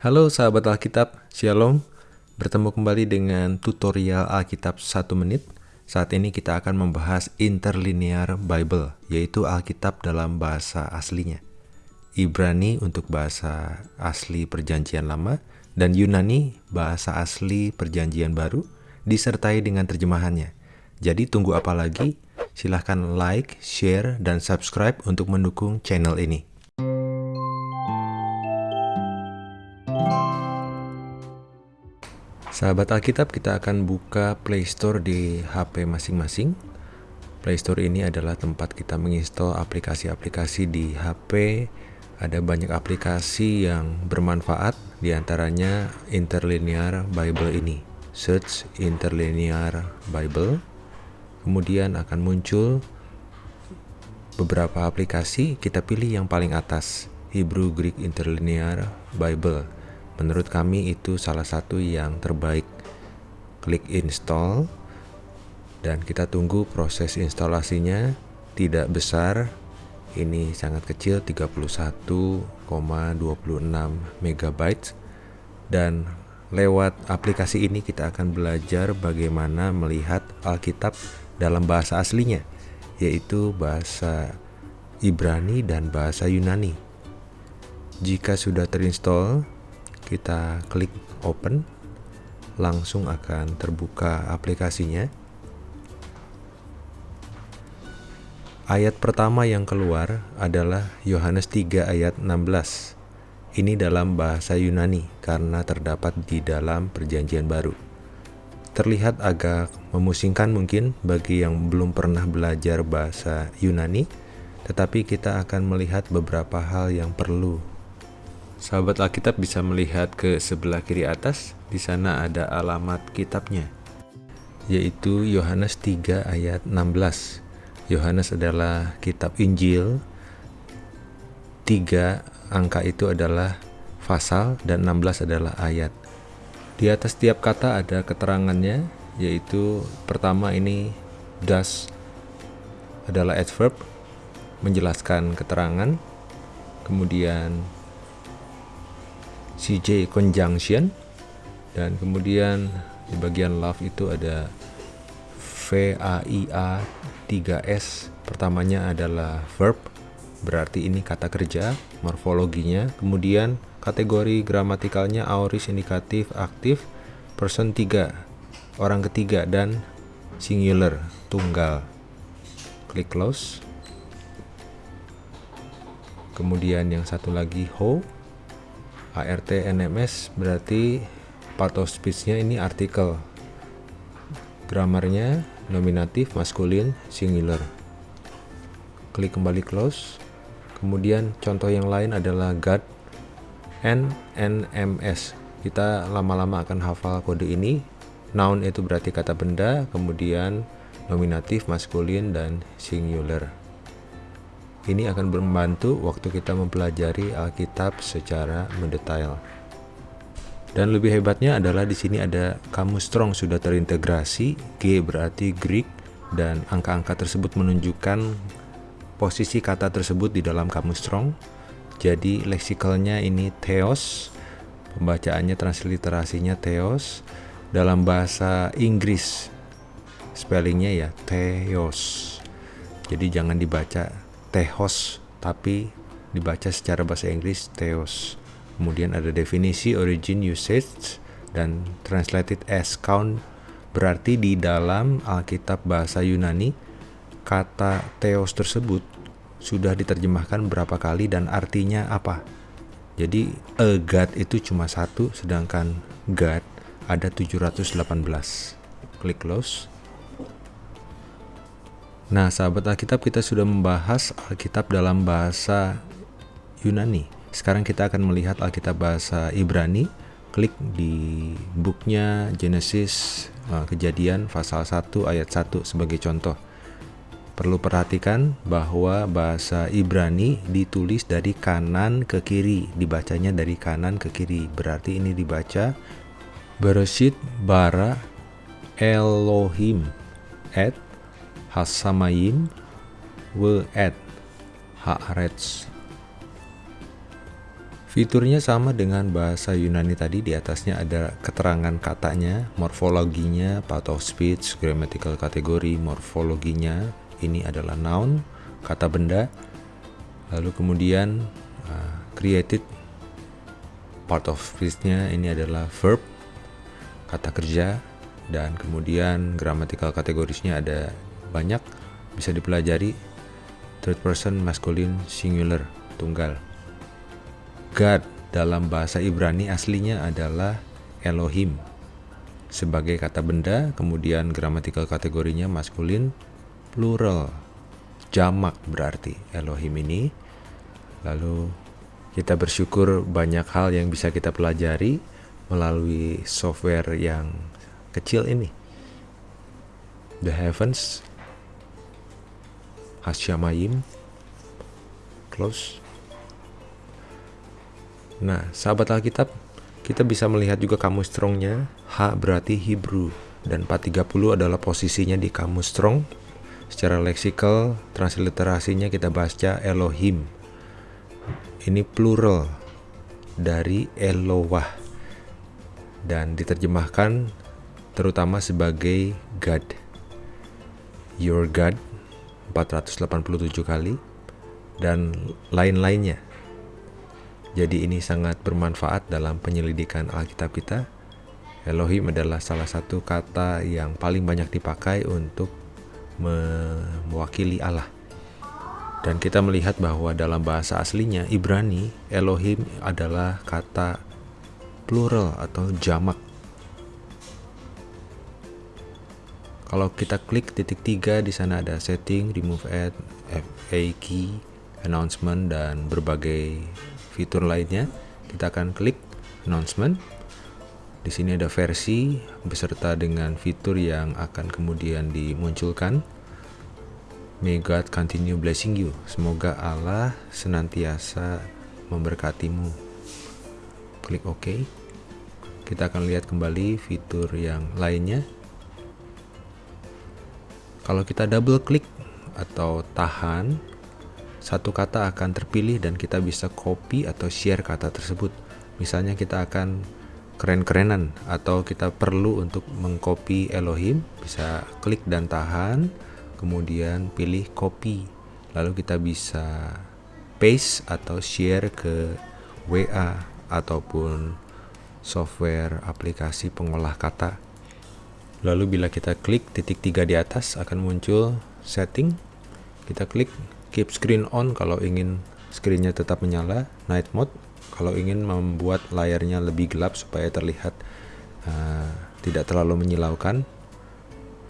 Halo sahabat Alkitab, Shalom. Bertemu kembali dengan tutorial Alkitab 1 menit. Saat ini kita akan membahas Interlinear Bible, yaitu Alkitab dalam bahasa aslinya. Ibrani untuk bahasa asli Perjanjian Lama dan Yunani bahasa asli Perjanjian Baru disertai dengan terjemahannya. Jadi tunggu apa lagi? Silahkan like, share, dan subscribe untuk mendukung channel ini. Sahabat Alkitab, kita akan buka Play Store di HP masing-masing. Play Store ini adalah tempat kita menginstal aplikasi-aplikasi di HP. Ada banyak aplikasi yang bermanfaat, di antaranya Interlinear Bible ini. Search Interlinear Bible, kemudian akan muncul beberapa aplikasi. Kita pilih yang paling atas, Hebrew Greek Interlinear Bible Menurut kami itu salah satu yang terbaik. Klik install dan kita tunggu proses instalasinya tidak besar. Ini sangat kecil 31,26 MB dan lewat aplikasi ini kita akan belajar bagaimana melihat Alkitab dalam bahasa aslinya yaitu bahasa Ibrani dan bahasa Yunani. Jika sudah terinstall, kita klik open langsung akan terbuka aplikasinya. Ayat pertama yang keluar adalah Yohanes 3 ayat 16 ini dalam bahasa Yunani karena terdapat di dalam perjanjian baru. Terlihat agak memusingkan mungkin bagi yang belum pernah belajar bahasa Yunani tetapi kita akan melihat beberapa hal yang perlu Sahabat Alkitab bisa melihat ke sebelah kiri atas, di sana ada alamat kitabnya, yaitu Yohanes 3 ayat 16. Yohanes adalah kitab Injil, 3 angka itu adalah pasal dan 16 adalah ayat. Di atas tiap kata ada keterangannya, yaitu pertama ini das adalah adverb menjelaskan keterangan, kemudian CJ conjunction dan kemudian di bagian love itu ada VAIA 3S pertamanya adalah verb berarti ini kata kerja morfologinya. Kemudian kategori gramatikalnya aorist indikatif aktif person 3 orang ketiga dan singular tunggal. Klik close. Kemudian yang satu lagi ho ART NMS berarti part of speech-nya ini artikel. Gramarnya nominatif, maskulin, singular. Klik kembali close. Kemudian contoh yang lain adalah God N NMS. Kita lama-lama akan hafal kode ini. Noun itu berarti kata benda, kemudian nominatif, maskulin, dan singular. Ini akan membantu waktu kita mempelajari Alkitab secara mendetail. Dan lebih hebatnya adalah di sini ada kamus strong sudah terintegrasi, G berarti Greek dan angka-angka tersebut menunjukkan posisi kata tersebut di dalam kamus strong. Jadi leksikalnya ini theos, pembacaannya transliterasinya theos dalam bahasa Inggris. Spellingnya ya theos. Jadi jangan dibaca Theos tapi dibaca secara bahasa Inggris Theos. Kemudian ada definisi origin usage dan translated as count berarti di dalam Alkitab bahasa Yunani kata Theos tersebut sudah diterjemahkan berapa kali dan artinya apa. Jadi a God itu cuma satu sedangkan God ada 718. Klik close. Nah, sahabat Alkitab kita sudah membahas Alkitab dalam bahasa Yunani. Sekarang kita akan melihat Alkitab bahasa Ibrani. Klik di booknya Genesis eh, Kejadian pasal 1 ayat 1 sebagai contoh. Perlu perhatikan bahwa bahasa Ibrani ditulis dari kanan ke kiri, dibacanya dari kanan ke kiri. Berarti ini dibaca Bereshit bara Elohim et Hasamayim We'ed Haaretz. Fiturnya sama dengan bahasa Yunani tadi, di atasnya ada keterangan katanya, morfologinya, part of speech, grammatical kategori, morfologinya, ini adalah noun, kata benda, lalu kemudian uh, created, part of speech-nya ini adalah verb, kata kerja, dan kemudian grammatical kategorisnya ada banyak, bisa dipelajari, third person, masculine, singular, tunggal. God dalam bahasa Ibrani aslinya adalah Elohim sebagai kata benda, kemudian gramatikal kategorinya maskulin, plural, jamak berarti Elohim ini. Lalu kita bersyukur banyak hal yang bisa kita pelajari melalui software yang kecil ini. The Heavens, Hasyamayim, Close, Nah, sahabat Alkitab, kita bisa melihat juga kamus strongnya. H berarti Hebrew dan 430 adalah posisinya di kamus strong. Secara leksikal, transliterasinya kita baca Elohim. Ini plural dari Elohah dan diterjemahkan terutama sebagai God. Your God 487 kali dan lain-lainnya jadi ini sangat bermanfaat dalam penyelidikan Alkitab kita. Elohim adalah salah satu kata yang paling banyak dipakai untuk mewakili Allah. Dan kita melihat bahwa dalam bahasa aslinya Ibrani, Elohim adalah kata plural atau jamak. Kalau kita klik titik tiga di sana ada setting, remove add, FA key, announcement dan berbagai fitur lainnya, kita akan klik announcement. Di sini ada versi beserta dengan fitur yang akan kemudian dimunculkan. May God continue blessing you. Semoga Allah senantiasa memberkatimu. Klik OK. Kita akan lihat kembali fitur yang lainnya. Kalau kita double klik atau tahan satu kata akan terpilih dan kita bisa copy atau share kata tersebut. Misalnya kita akan keren-kerenan atau kita perlu untuk mengcopy Elohim, bisa klik dan tahan, kemudian pilih copy. Lalu kita bisa paste atau share ke WA ataupun software aplikasi pengolah kata. Lalu bila kita klik titik tiga di atas akan muncul setting. Kita klik keep screen on kalau ingin screennya tetap menyala night mode. Kalau ingin membuat layarnya lebih gelap supaya terlihat uh, tidak terlalu menyilaukan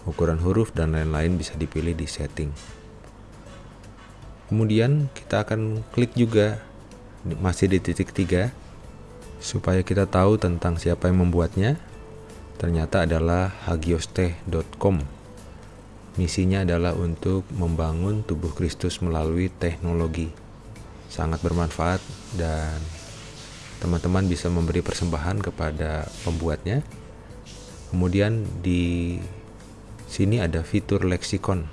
ukuran huruf dan lain-lain bisa dipilih di setting. Kemudian kita akan klik juga masih di titik tiga supaya kita tahu tentang siapa yang membuatnya ternyata adalah hagiosteh.com Misinya adalah untuk membangun tubuh Kristus melalui teknologi. Sangat bermanfaat dan teman-teman bisa memberi persembahan kepada pembuatnya. Kemudian di sini ada fitur leksikon.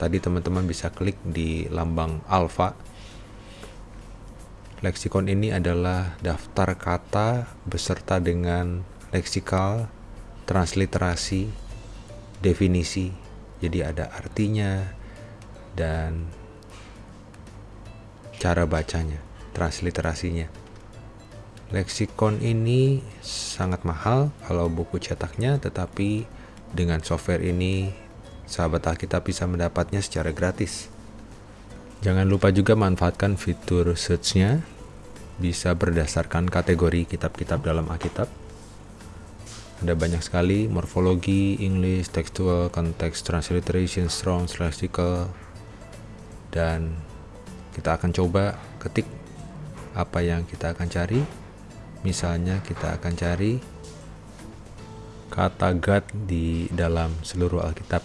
Tadi teman-teman bisa klik di lambang alfa. Leksikon ini adalah daftar kata beserta dengan leksikal, transliterasi, definisi, jadi ada artinya dan cara bacanya, transliterasinya. Leksikon ini sangat mahal kalau buku cetaknya, tetapi dengan software ini sahabat Alkitab bisa mendapatnya secara gratis. Jangan lupa juga manfaatkan fitur search-nya, bisa berdasarkan kategori kitab-kitab dalam Alkitab ada banyak sekali morfologi, English, textual, context, transliteration, strong, lexical dan kita akan coba ketik apa yang kita akan cari. Misalnya kita akan cari kata God di dalam seluruh Alkitab.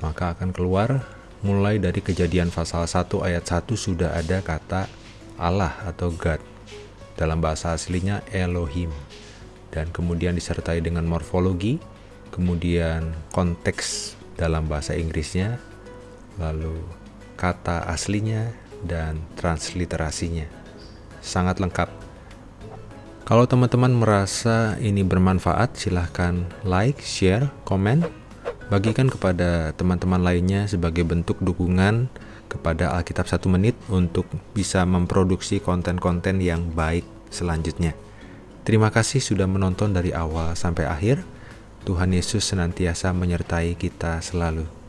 Maka akan keluar mulai dari kejadian pasal 1 ayat 1 sudah ada kata Allah atau God. Dalam bahasa aslinya Elohim dan kemudian disertai dengan morfologi, kemudian konteks dalam bahasa Inggrisnya, lalu kata aslinya dan transliterasinya. sangat lengkap. Kalau teman-teman merasa ini bermanfaat, silahkan like, share, komen, bagikan kepada teman-teman lainnya sebagai bentuk dukungan kepada Alkitab satu menit untuk bisa memproduksi konten-konten yang baik selanjutnya. Terima kasih sudah menonton dari awal sampai akhir. Tuhan Yesus senantiasa menyertai kita selalu.